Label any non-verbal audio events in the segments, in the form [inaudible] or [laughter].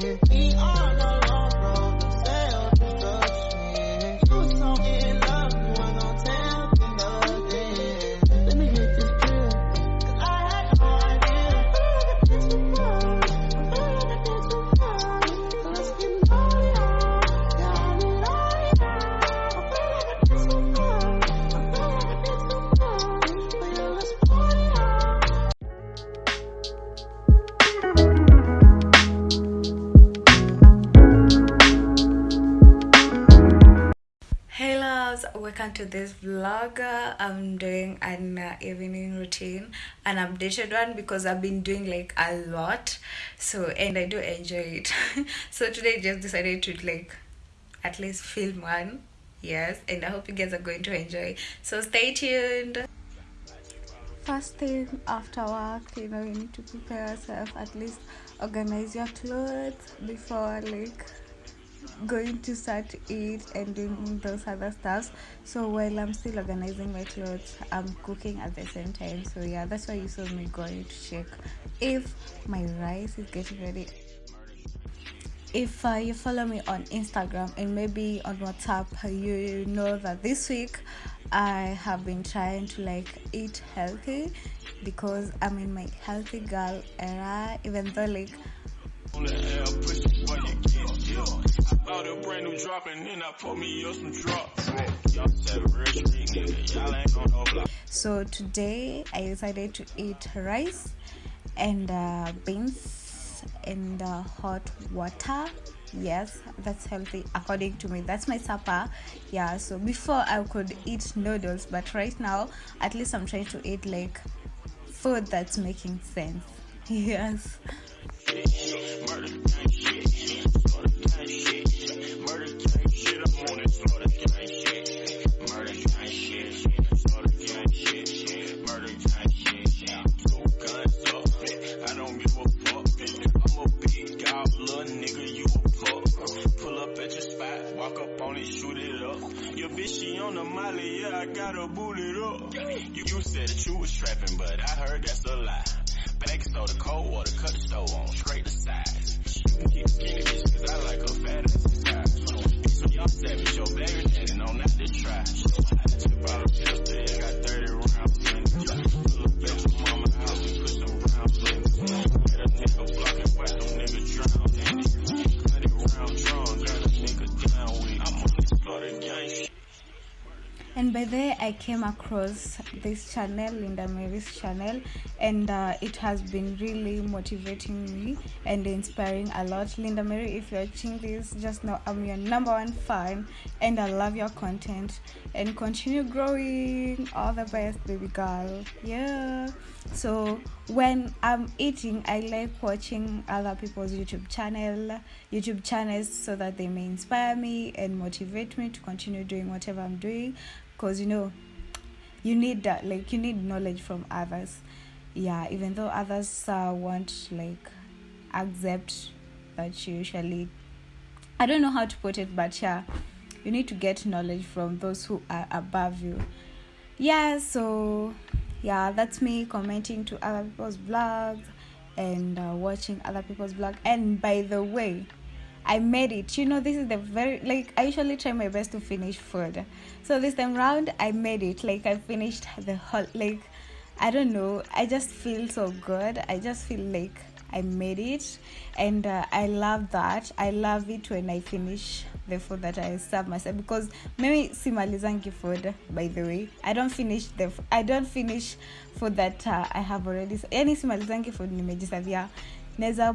We welcome to this vlog. I'm doing an uh, evening routine, an updated one because I've been doing like a lot. So and I do enjoy it. [laughs] so today I just decided to like at least film one. Yes, and I hope you guys are going to enjoy. So stay tuned. First thing after work, you know, you need to prepare yourself. At least organize your clothes before like going to start to eat and doing those other stuffs. So while I'm still organizing my clothes, I'm cooking at the same time. So yeah, that's why you saw me going to check if my rice is getting ready. If uh, you follow me on Instagram and maybe on WhatsApp, you know that this week I have been trying to like eat healthy because I'm in my healthy girl era. Even though like a brand new drop and then I me up some drops. Y'all said real street nigga, y'all ain't on no block. So today I decided to eat rice and uh, beans and uh, hot water. Yes, that's healthy according to me. That's my supper. Yeah, so before I could eat noodles, but right now at least I'm trying to eat like food that's making sense. [laughs] Yes. Murder Baking soda, cold water, cut the stove on, the sides. You can keep skinny bitch, cause I like her fat as a size. So y'all savage, your baby daddy, no, not to try. Tip out a pistol, yeah, got 30 rounds in. Pull up and by there i came across this channel linda mary's channel and uh, it has been really motivating me and inspiring a lot. Linda mary if you're watching this just know i'm your number one fan and i love your content. And continue growing. All the best baby girl. Yeah. So when i'm eating i like watching other people's youtube channel youtube channels so that they may inspire me and motivate me to continue doing whatever i'm doing because you know you need that like you need knowledge from others. Yeah even though others uh, won't like accept that you usually i don't know how to put it but yeah you need to get knowledge from those who are above you. Yeah so yeah that's me commenting to other people's vlogs and uh, watching other people's vlog. And by the way I made it. You know, this is the very like I usually try my best to finish food. So this time round I made it. Like I finished the whole like I don't know. I just feel so good. I just feel like I made it and uh, I love that. I love it when I finish the food that I serve myself because maybe simalizangi food by the way. I don't finish the I don't finish food that uh, I have already yani simalizangi food nimejisavia neza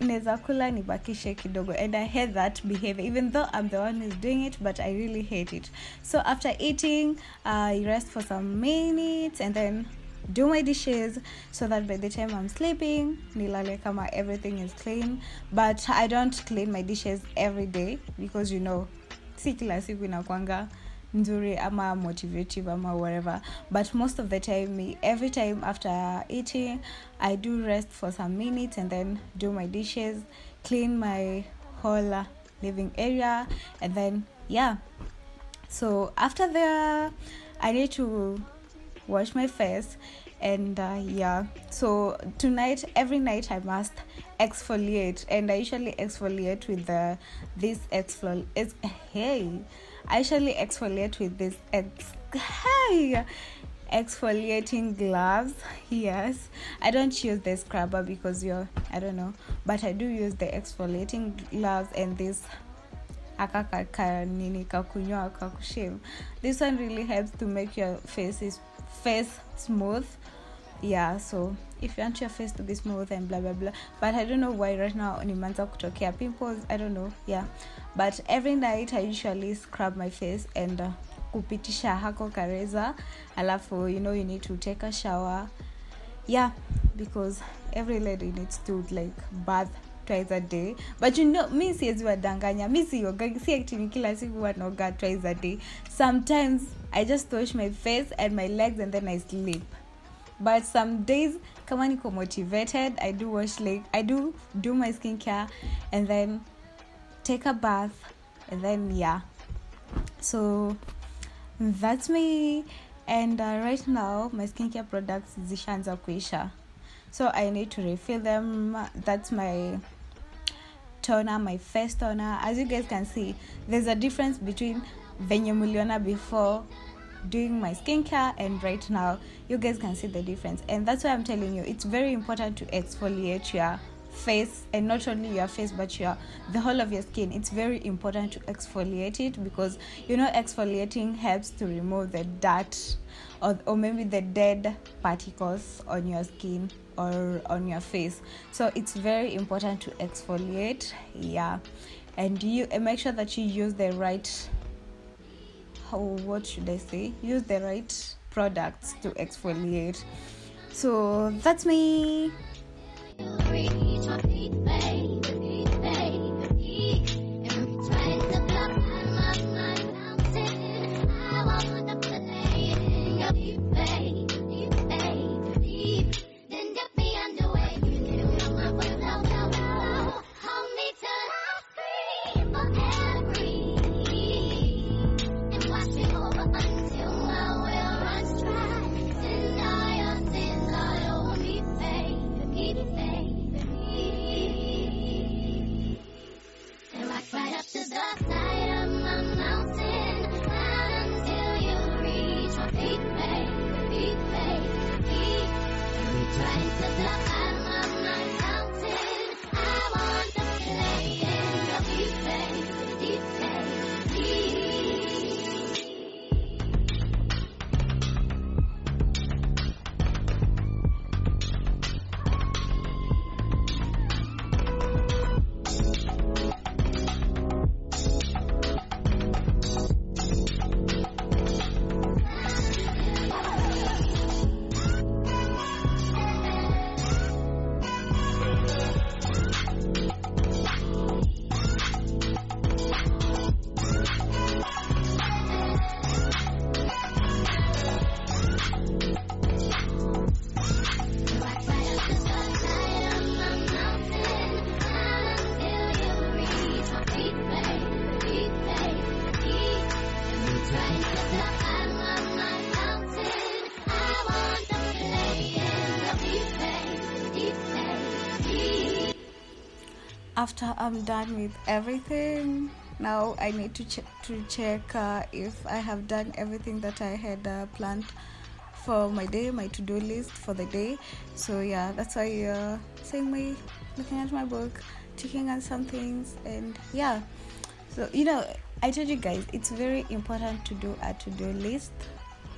neza kula nibakishe kidogo and i hate that behavior even though i'm the one who's doing it but i really hate it so after eating i rest for some minutes and then do my dishes so that by the time i'm sleeping nilale kama everything is clean. But i don't clean my dishes every day because you know si kila siku inakwanga nzuri ama motivative ama whatever. But most of the time me every time after eating i do rest for some minutes and then do my dishes clean my whole uh, living area and then yeah. So after the i need to wash my face and uh, yeah. So tonight every night i must exfoliate and i usually exfoliate with the this exfol hey i usually exfoliate with this ex hey exfoliating gloves yes. I don't use the scrubber because you're i don't know but i do use the exfoliating gloves and this this one really helps to make your face is face smooth. Yeah so if you want your face to be smooth and blah blah blah. But i don't know why right now nimeanza kutokea pimples. I don't know yeah. But every night i usually scrub my face and uh, kupitisha hako kareza. Alafu you know you need to take a shower. Yeah because every lady needs to like bath twice a day. But you know mi siwezi wadanganya. Mi sioga si actini kila siku wanaoga twice a day. Sometimes i just wash my face and my legs and then i sleep. But some days kama niko motivated i do wash like i do do my skin care and then take a bath and then yeah. So that's me. And uh, right now my skincare products zishaanza kuisha. So i need to refill them. That's my toner my face toner as you guys can see there's a difference between venye muliona before doing my skincare and right now. You guys can see the difference. And that's why i'm telling you it's very important to exfoliate your face and not only your face but your the whole of your skin. It's very important to exfoliate it because you know exfoliating helps to remove the dirt or, or maybe the dead particles on your skin or on your face. So it's very important to exfoliate yeah. And you and make sure that you use the right how what should i say? Use the right products to exfoliate. So that's me To block after i'm done with everything now i need to check to check uh, if i have done everything that i had uh, planned for my day my to-do list for the day. So yeah that's why you're seeing me looking at my book checking on some things and yeah. So you know i told you guys it's very important to do a to-do list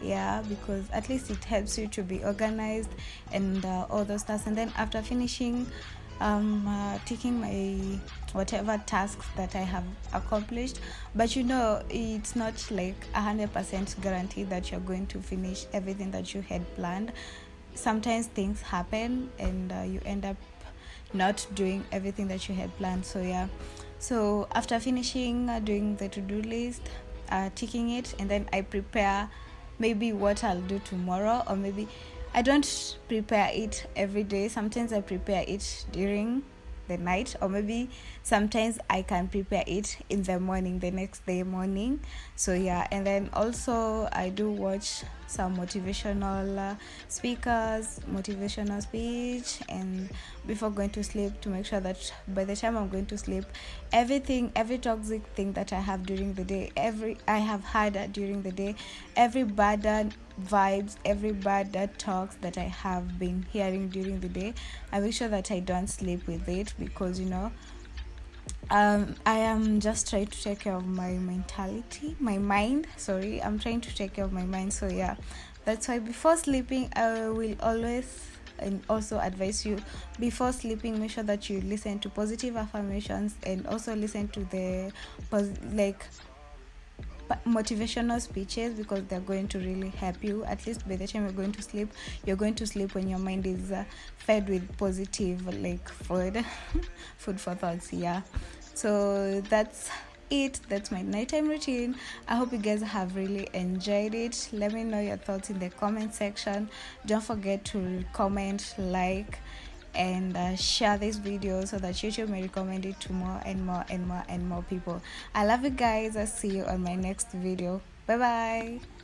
yeah because at least it helps you to be organized and uh, all those tasks. And then after finishing um uh, taking my whatever tasks that i have accomplished. But you know it's not like a hundred percent guarantee that you're going to finish everything that you had planned. Sometimes things happen and uh, you end up not doing everything that you had planned. So yeah. So after finishing uh, doing the to-do list uh, ticking it and then i prepare maybe what i'll do tomorrow or maybe i don't prepare it every day. Sometimes i prepare it during the night or maybe sometimes i can prepare it in the morning the next day morning. So yeah and then also i do watch some motivational uh, speakers motivational speech and before going to sleep to make sure that by the time i'm going to sleep everything every toxic thing that i have during the day every i have had during the day every bad vibes every bad talks that i have been hearing during the day i make sure that i don't sleep with it because you know um i am just trying to take care of my mentality my mind. Sorry i'm trying to take care of my mind so yeah. That's why before sleeping i will always and also advise you before sleeping make sure that you listen to positive affirmations and also listen to the like motivational speeches because they're going to really help you. At least by the time you're going to sleep you're going to sleep when your mind is uh, fed with positive like food [laughs] food for thoughts yeah so that's it. That's my nighttime routine. I hope you guys have really enjoyed it. Let me know your thoughts in the comment section. Don't forget to comment like and uh, share this video so that youtube may recommend it to more and more and more and more people. I love you guys. I'll see you on my next video. Bye bye